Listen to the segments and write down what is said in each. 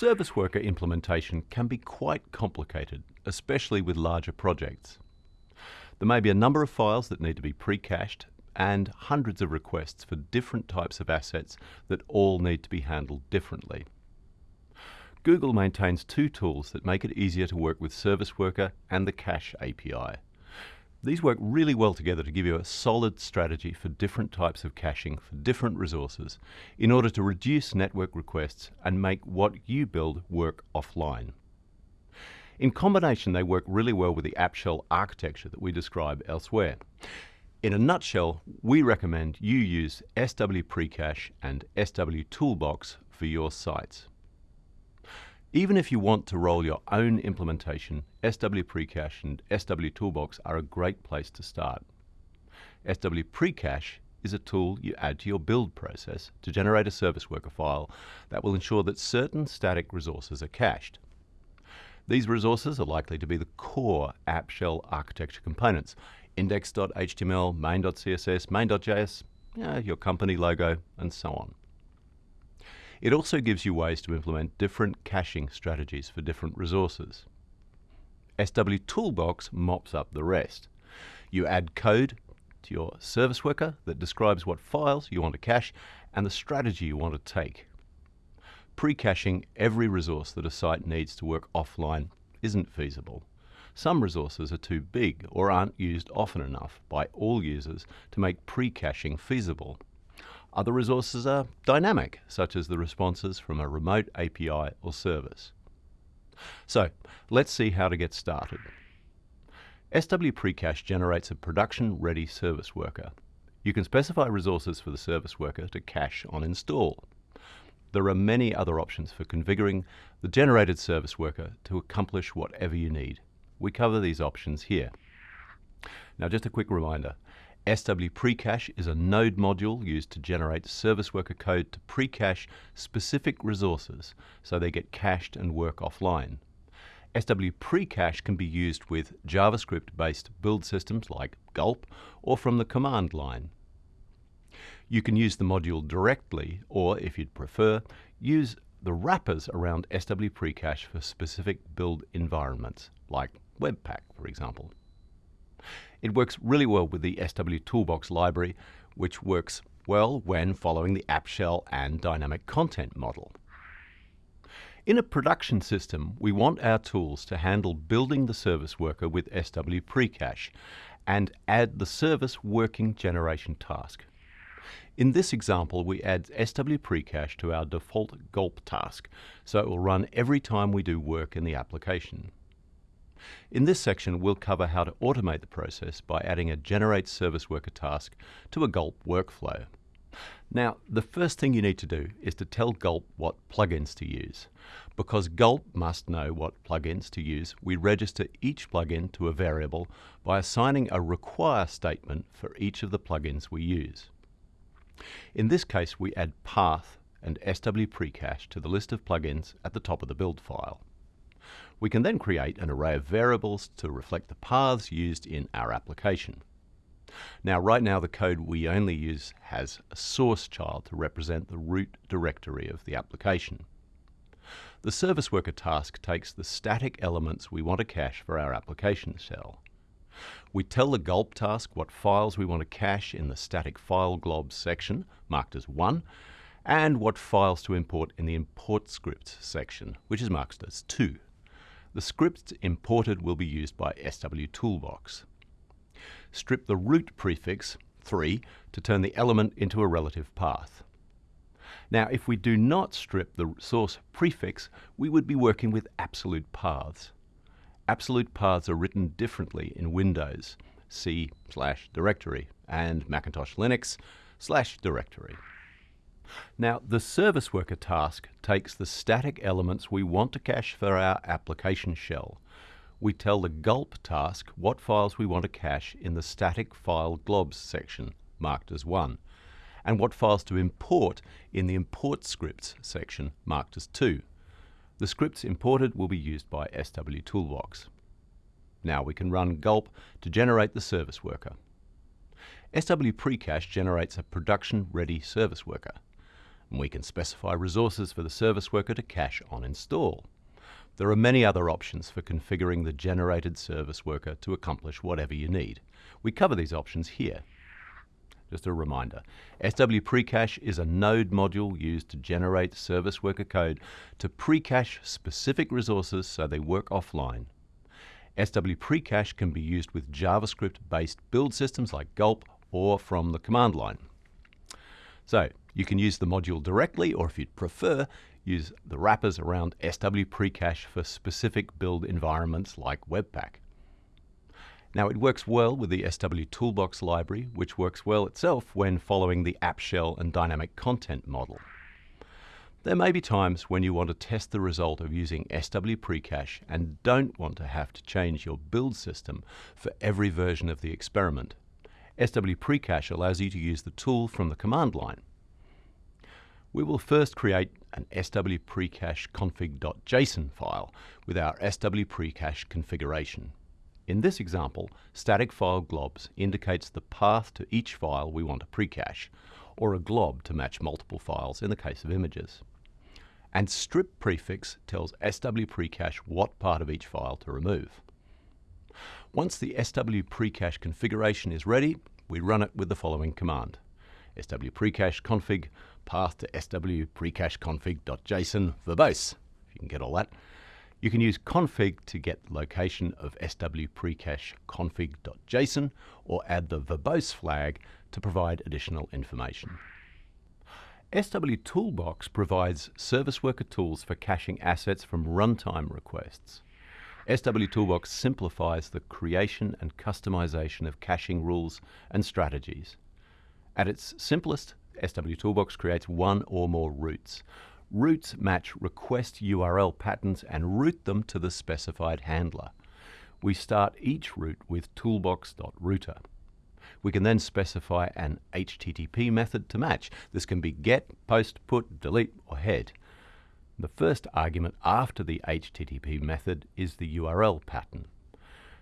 Service worker implementation can be quite complicated, especially with larger projects. There may be a number of files that need to be pre-cached and hundreds of requests for different types of assets that all need to be handled differently. Google maintains two tools that make it easier to work with Service Worker and the Cache API. These work really well together to give you a solid strategy for different types of caching for different resources in order to reduce network requests and make what you build work offline. In combination, they work really well with the app shell architecture that we describe elsewhere. In a nutshell, we recommend you use SW Precache and SW Toolbox for your sites. Even if you want to roll your own implementation, SW Precache and SW Toolbox are a great place to start. SW Precache is a tool you add to your build process to generate a service worker file that will ensure that certain static resources are cached. These resources are likely to be the core app shell architecture components, index.html, main.css, main.js, your company logo, and so on. It also gives you ways to implement different caching strategies for different resources. SW Toolbox mops up the rest. You add code to your service worker that describes what files you want to cache and the strategy you want to take. Pre-caching every resource that a site needs to work offline isn't feasible. Some resources are too big or aren't used often enough by all users to make pre-caching feasible. Other resources are dynamic, such as the responses from a remote API or service. So, let's see how to get started. SW Precache generates a production-ready service worker. You can specify resources for the service worker to cache on install. There are many other options for configuring the generated service worker to accomplish whatever you need. We cover these options here. Now just a quick reminder, SW Precache is a node module used to generate service worker code to pre-cache specific resources so they get cached and work offline. SW Precache can be used with JavaScript-based build systems like Gulp or from the command line. You can use the module directly or, if you'd prefer, use the wrappers around SW Precache for specific build environments, like Webpack, for example. It works really well with the SW Toolbox library, which works well when following the app shell and dynamic content model. In a production system, we want our tools to handle building the service worker with SW Precache and add the service working generation task. In this example, we add SW Precache to our default gulp task, so it will run every time we do work in the application. In this section, we'll cover how to automate the process by adding a Generate Service Worker task to a Gulp workflow. Now, the first thing you need to do is to tell Gulp what plugins to use. Because Gulp must know what plugins to use, we register each plugin to a variable by assigning a require statement for each of the plugins we use. In this case, we add path and SW precache to the list of plugins at the top of the build file. We can then create an array of variables to reflect the paths used in our application. Now, right now, the code we only use has a source child to represent the root directory of the application. The service worker task takes the static elements we want to cache for our application shell. We tell the gulp task what files we want to cache in the static file globs section, marked as 1, and what files to import in the import scripts section, which is marked as 2. The scripts imported will be used by SW Toolbox. Strip the root prefix, 3, to turn the element into a relative path. Now, if we do not strip the source prefix, we would be working with absolute paths. Absolute paths are written differently in Windows, C slash directory, and Macintosh Linux slash directory. Now, the service worker task takes the static elements we want to cache for our application shell. We tell the gulp task what files we want to cache in the static file globs section, marked as 1, and what files to import in the import scripts section, marked as 2. The scripts imported will be used by SW Toolbox. Now we can run gulp to generate the service worker. SW Precache generates a production-ready service worker. And we can specify resources for the service worker to cache on install. There are many other options for configuring the generated service worker to accomplish whatever you need. We cover these options here. Just a reminder, SW Precache is a node module used to generate service worker code to precache specific resources so they work offline. SW Precache can be used with JavaScript-based build systems like Gulp or from the command line. So you can use the module directly, or if you'd prefer, use the wrappers around SW Precache for specific build environments like Webpack. Now it works well with the SW Toolbox library, which works well itself when following the app shell and dynamic content model. There may be times when you want to test the result of using SW Precache and don't want to have to change your build system for every version of the experiment. SW Precache allows you to use the tool from the command line. We will first create an SW Precache config.json file with our SW Precache configuration. In this example, static file globs indicates the path to each file we want to precache, or a glob to match multiple files in the case of images and strip prefix tells SW Precache what part of each file to remove. Once the SW Precache configuration is ready, we run it with the following command. SW Precache config path to SW Precache config.json verbose. If you can get all that. You can use config to get the location of SW Precache config.json or add the verbose flag to provide additional information. SW Toolbox provides service worker tools for caching assets from runtime requests. SW Toolbox simplifies the creation and customization of caching rules and strategies. At its simplest, SW Toolbox creates one or more routes. Routes match request URL patterns and route them to the specified handler. We start each route with toolbox.router. We can then specify an HTTP method to match. This can be get, post, put, delete, or head. The first argument after the HTTP method is the URL pattern.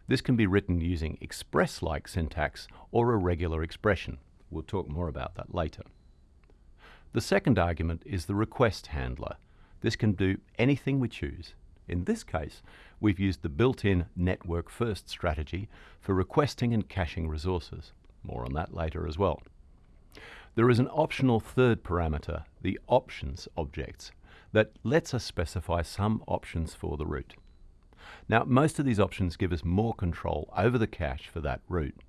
This can be written using express-like syntax or a regular expression. We'll talk more about that later. The second argument is the request handler. This can do anything we choose. In this case, we've used the built-in network first strategy for requesting and caching resources. More on that later as well. There is an optional third parameter, the options objects, that lets us specify some options for the route. Now, most of these options give us more control over the cache for that route.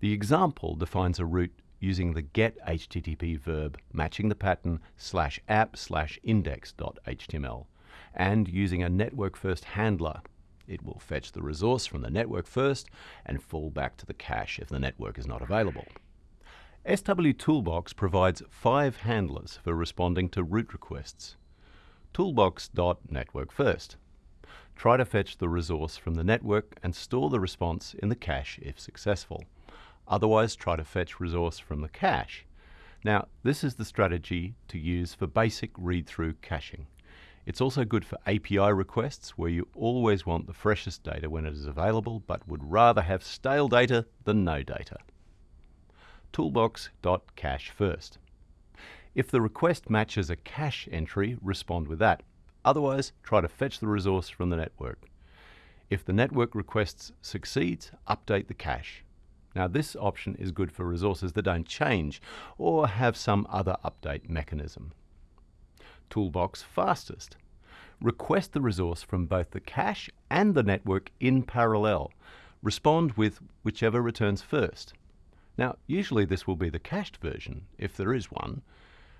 The example defines a route using the get HTTP verb matching the pattern slash app slash index.html and using a network first handler it will fetch the resource from the network first and fall back to the cache if the network is not available. SW Toolbox provides five handlers for responding to route requests. Toolbox.network first. Try to fetch the resource from the network and store the response in the cache if successful. Otherwise, try to fetch resource from the cache. Now, this is the strategy to use for basic read-through caching. It's also good for API requests where you always want the freshest data when it is available but would rather have stale data than no data. Toolbox.cache first. If the request matches a cache entry, respond with that. Otherwise, try to fetch the resource from the network. If the network request succeeds, update the cache. Now this option is good for resources that don't change or have some other update mechanism toolbox fastest. Request the resource from both the cache and the network in parallel. Respond with whichever returns first. Now, usually this will be the cached version, if there is one,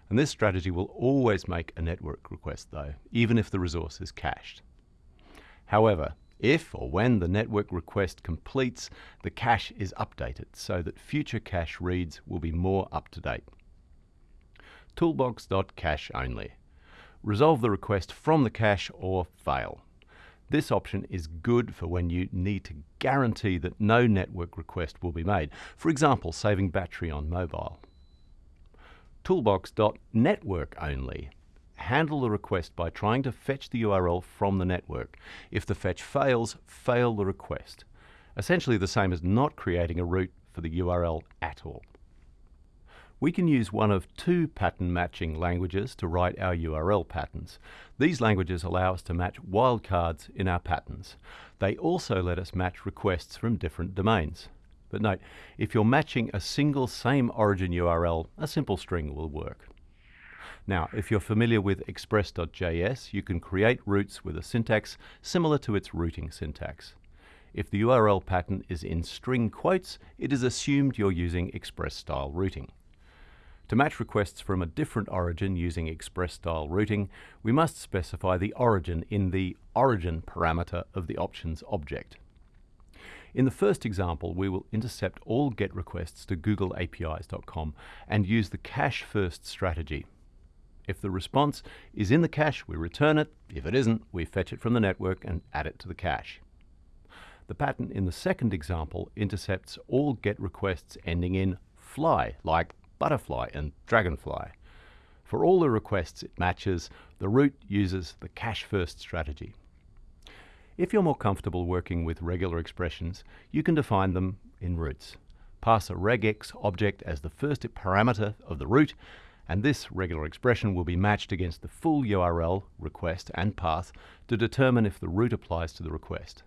and this strategy will always make a network request though, even if the resource is cached. However, if or when the network request completes, the cache is updated so that future cache reads will be more up to date. Toolbox.cache only resolve the request from the cache or fail. This option is good for when you need to guarantee that no network request will be made, for example, saving battery on mobile. Toolbox.network only. Handle the request by trying to fetch the URL from the network. If the fetch fails, fail the request. Essentially the same as not creating a route for the URL at all. We can use one of two pattern matching languages to write our URL patterns. These languages allow us to match wildcards in our patterns. They also let us match requests from different domains. But note, if you're matching a single same origin URL, a simple string will work. Now, if you're familiar with express.js, you can create routes with a syntax similar to its routing syntax. If the URL pattern is in string quotes, it is assumed you're using express style routing. To match requests from a different origin using express-style routing, we must specify the origin in the origin parameter of the options object. In the first example, we will intercept all GET requests to googleapis.com and use the cache-first strategy. If the response is in the cache, we return it. If it isn't, we fetch it from the network and add it to the cache. The pattern in the second example intercepts all GET requests ending in fly, like butterfly and dragonfly. For all the requests it matches, the route uses the cache-first strategy. If you're more comfortable working with regular expressions, you can define them in routes. Pass a regex object as the first parameter of the route, and this regular expression will be matched against the full URL, request, and path to determine if the route applies to the request.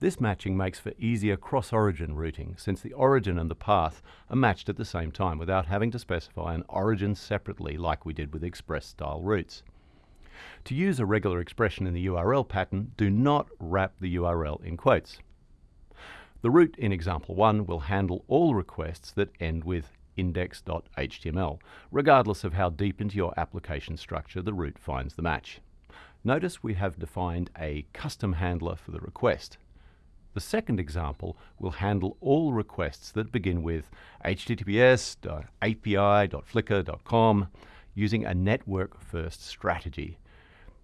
This matching makes for easier cross-origin routing since the origin and the path are matched at the same time without having to specify an origin separately like we did with express-style routes. To use a regular expression in the URL pattern, do not wrap the URL in quotes. The route in example 1 will handle all requests that end with index.html, regardless of how deep into your application structure the route finds the match. Notice we have defined a custom handler for the request. The second example will handle all requests that begin with https.api.flickr.com using a network-first strategy.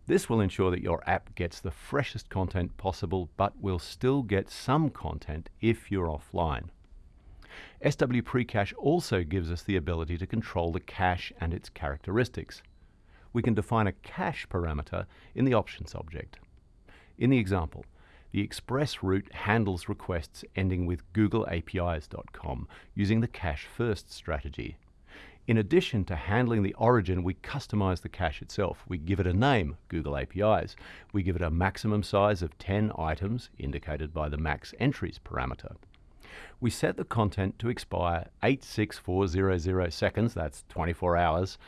This will ensure that your app gets the freshest content possible, but will still get some content if you're offline. SW Precache also gives us the ability to control the cache and its characteristics. We can define a cache parameter in the options object. In the example, the Express route handles requests ending with googleapis.com using the cache first strategy. In addition to handling the origin, we customize the cache itself. We give it a name, Google APIs. We give it a maximum size of 10 items, indicated by the max entries parameter. We set the content to expire 86400 seconds, that's 24 hours,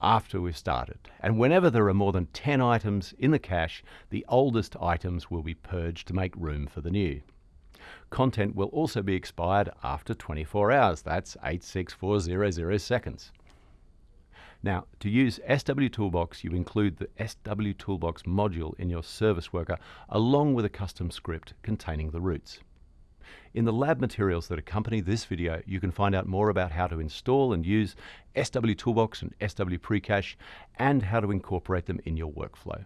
after we've started. And whenever there are more than 10 items in the cache, the oldest items will be purged to make room for the new. Content will also be expired after 24 hours. That's 86400 seconds. Now, to use SW Toolbox, you include the SW Toolbox module in your service worker along with a custom script containing the routes. In the lab materials that accompany this video, you can find out more about how to install and use SW Toolbox and SW Precache and how to incorporate them in your workflow.